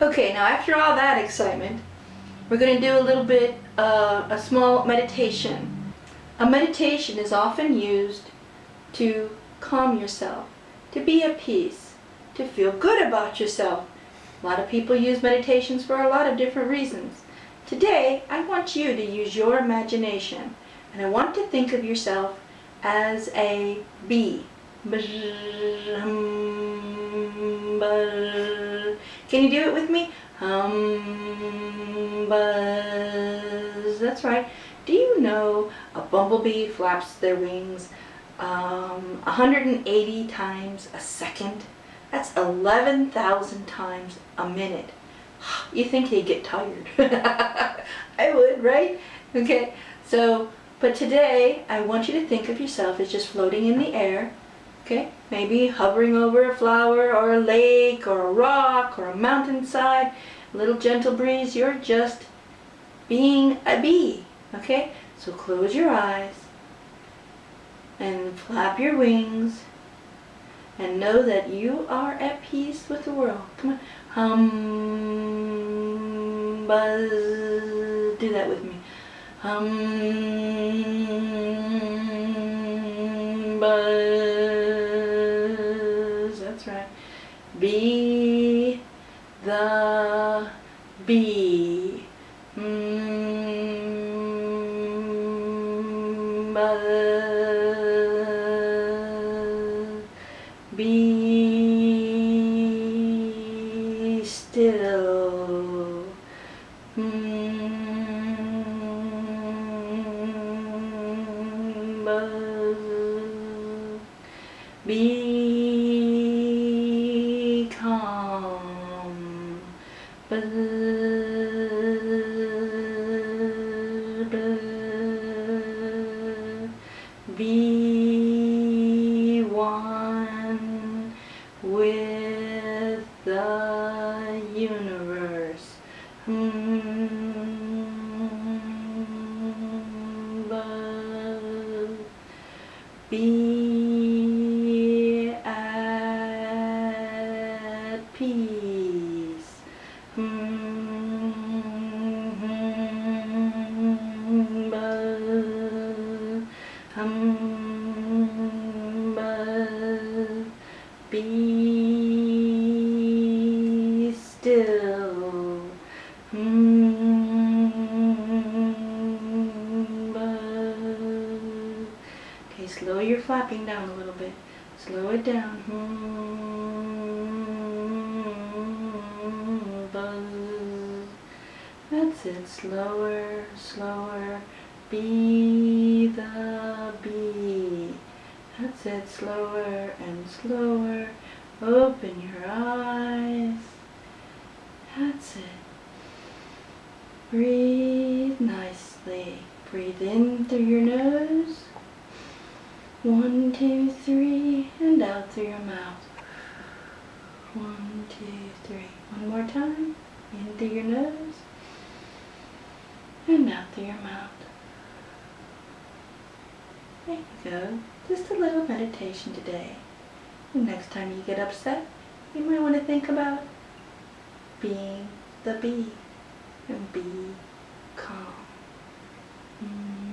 Okay, now after all that excitement, we're going to do a little bit, uh, a small meditation. A meditation is often used to calm yourself, to be at peace, to feel good about yourself. A lot of people use meditations for a lot of different reasons. Today, I want you to use your imagination, and I want to think of yourself as a bee. Can you do it with me? Hum, buzz. That's right. Do you know a bumblebee flaps their wings um, 180 times a second? That's 11,000 times a minute. You think they get tired. I would, right? Okay, so, but today I want you to think of yourself as just floating in the air Okay, maybe hovering over a flower or a lake or a rock or a mountainside, a little gentle breeze, you're just being a bee. Okay, so close your eyes and flap your wings and know that you are at peace with the world. Come on. Hum, buzz. Do that with me. Hum, buzz. Be the bee. Mm, be still. Mm, be Be one with the universe. Hmm, be Be still. Okay, slow your flapping down a little bit. Slow it down. Hmm, That's it. Slower, slower. Be the bee. That's it. Slower and slower. Open your eyes. That's it. Breathe nicely. Breathe in through your nose. One, two, three, and out through your mouth. One, two, three. One more time. In through your nose. And out through your mouth. There you go. Just a little meditation today. And next time you get upset, you might want to think about being the bee and be calm. Mm.